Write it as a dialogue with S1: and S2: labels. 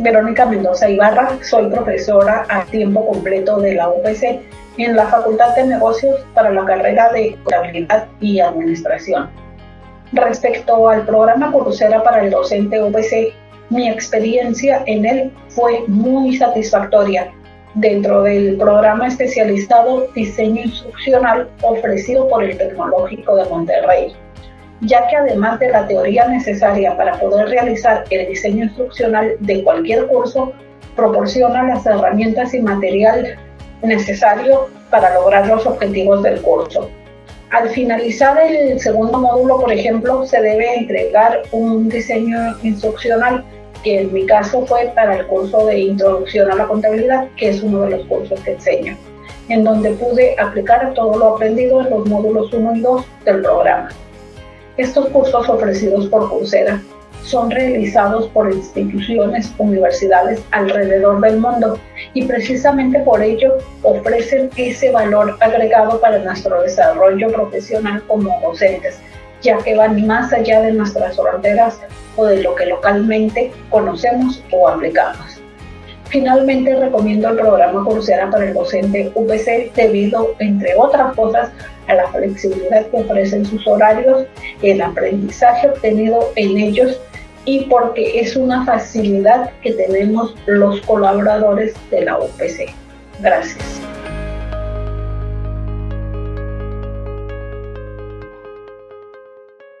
S1: Verónica Mendoza Ibarra, soy profesora a tiempo completo de la UPC en la Facultad de Negocios para la carrera de Contabilidad y Administración. Respecto al programa Coursera para el docente UPC, mi experiencia en él fue muy satisfactoria dentro del programa especializado Diseño Instruccional ofrecido por el Tecnológico de Monterrey ya que además de la teoría necesaria para poder realizar el diseño instruccional de cualquier curso, proporciona las herramientas y material necesario para lograr los objetivos del curso. Al finalizar el segundo módulo, por ejemplo, se debe entregar un diseño instruccional que en mi caso fue para el curso de Introducción a la Contabilidad, que es uno de los cursos que enseño, en donde pude aplicar todo lo aprendido en los módulos 1 y 2 del programa. Estos cursos ofrecidos por Coursera son realizados por instituciones, universidades alrededor del mundo y precisamente por ello ofrecen ese valor agregado para nuestro desarrollo profesional como docentes, ya que van más allá de nuestras fronteras o de lo que localmente conocemos o aplicamos. Finalmente recomiendo el programa Coursera para el docente UPC debido, entre otras cosas, a la flexibilidad que ofrecen sus horarios, el aprendizaje obtenido en ellos y porque es una facilidad que tenemos los colaboradores de la UPC. Gracias.